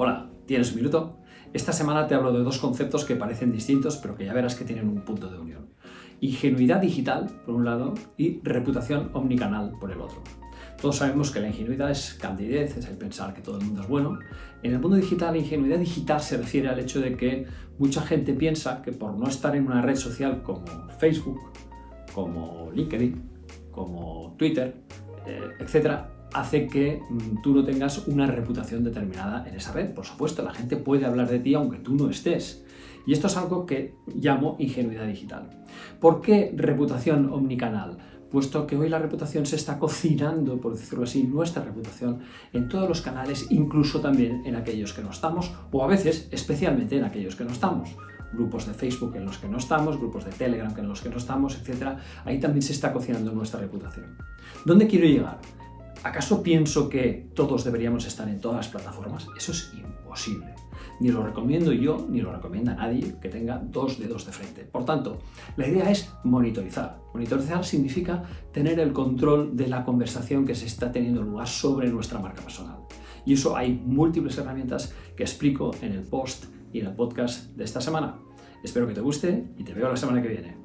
Hola, ¿tienes un minuto? Esta semana te hablo de dos conceptos que parecen distintos, pero que ya verás que tienen un punto de unión. Ingenuidad digital, por un lado, y reputación omnicanal, por el otro. Todos sabemos que la ingenuidad es candidez, es el pensar que todo el mundo es bueno. En el mundo digital, la ingenuidad digital se refiere al hecho de que mucha gente piensa que por no estar en una red social como Facebook, como LinkedIn, como Twitter, eh, etcétera, hace que mm, tú no tengas una reputación determinada en esa red. Por supuesto, la gente puede hablar de ti aunque tú no estés. Y esto es algo que llamo ingenuidad digital. ¿Por qué reputación omnicanal? Puesto que hoy la reputación se está cocinando, por decirlo así, nuestra reputación en todos los canales, incluso también en aquellos que no estamos, o a veces especialmente en aquellos que no estamos grupos de Facebook en los que no estamos, grupos de Telegram en los que no estamos, etc. Ahí también se está cocinando nuestra reputación. ¿Dónde quiero llegar? ¿Acaso pienso que todos deberíamos estar en todas las plataformas? Eso es imposible. Ni lo recomiendo yo, ni lo recomienda nadie que tenga dos dedos de frente. Por tanto, la idea es monitorizar. Monitorizar significa tener el control de la conversación que se está teniendo lugar sobre nuestra marca personal. Y eso hay múltiples herramientas que explico en el post y en el podcast de esta semana. Espero que te guste y te veo la semana que viene.